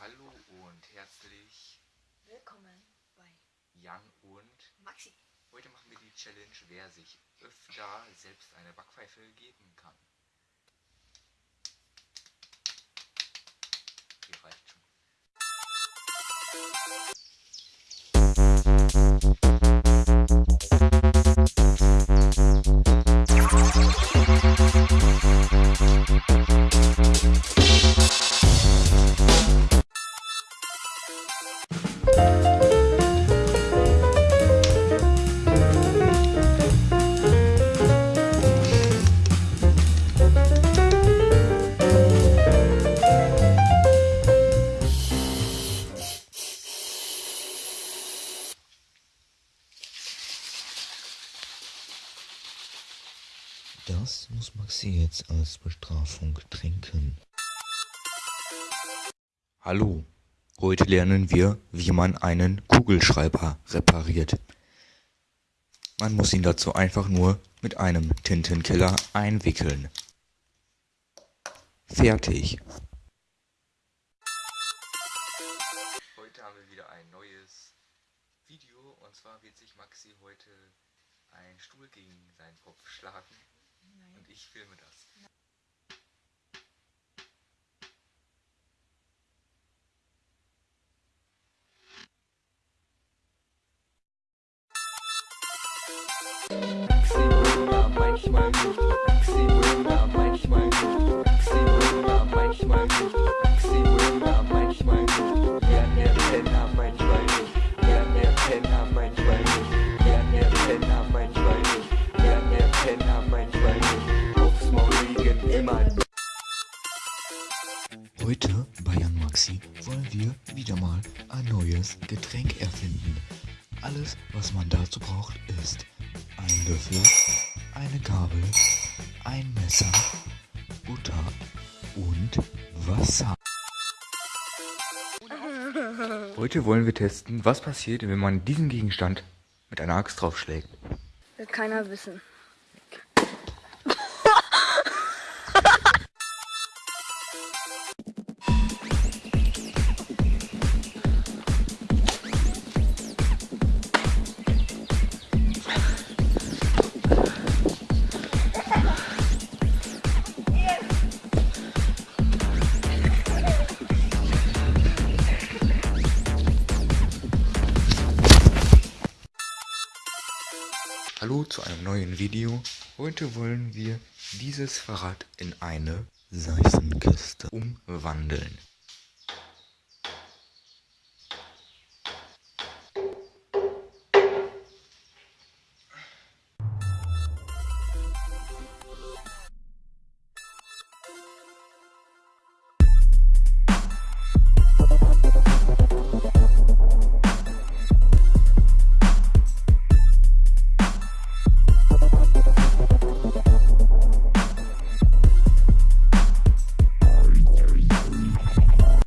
Hallo und herzlich Willkommen bei Jan und Maxi. heute machen wir die Challenge, wer sich öfter selbst eine Backpfeife geben kann. Hier reicht schon. Das muss Maxi jetzt als Bestrafung trinken. Hallo, heute lernen wir, wie man einen Kugelschreiber repariert. Man muss ihn dazu einfach nur mit einem Tintenkiller einwickeln. Fertig. Heute haben wir wieder ein neues Video und zwar wird sich Maxi heute einen Stuhl gegen seinen Kopf schlagen Nein. und ich filme das. Maximilian, manchmal nicht. Maximilian, manchmal nicht. Heute bei Jan Maxi wollen wir wieder mal ein neues Getränk erfinden. Alles, was man dazu braucht, ist ein Löffel, eine Gabel, ein Messer, Butter und Wasser. Heute wollen wir testen, was passiert, wenn man diesen Gegenstand mit einer Axt draufschlägt. Will keiner wissen. Hallo zu einem neuen Video. Heute wollen wir dieses Fahrrad in eine Seifenkiste. umwandeln.